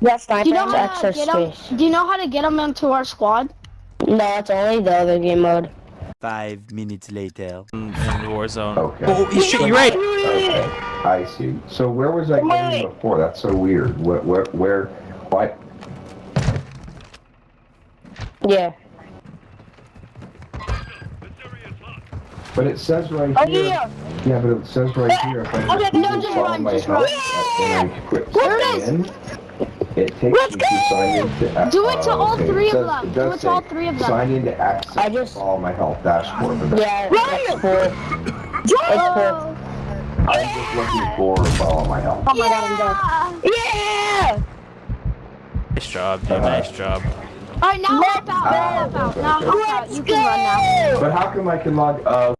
That sniper you know has how to extra get them? space. Do you know how to get them into our squad? No, it's only the other game mode. Five minutes later. in, in Warzone. Okay. Oh, you shit, you're right. Okay. I see. So where was I Wait. going before? That's so weird. Where, where, where, what? Yeah. But it says right Oh here. yeah. Yeah, but it says right here. If I Okay, no, just follow run, my just run. And I quit There it in. It takes Let's me to sign into. uh, Do it to uh, all okay, three it of them. Do it to all three of them. Sign into access. I just- follow my health dashboard. But Yeah, it's full. It's full. I'm just looking for follow my health. Oh my god, I'm dead. Yeah! Nice job, dude. Nice job. All right, now help out. Now help out. Now help out. You can run now. But how come I can log? Uh,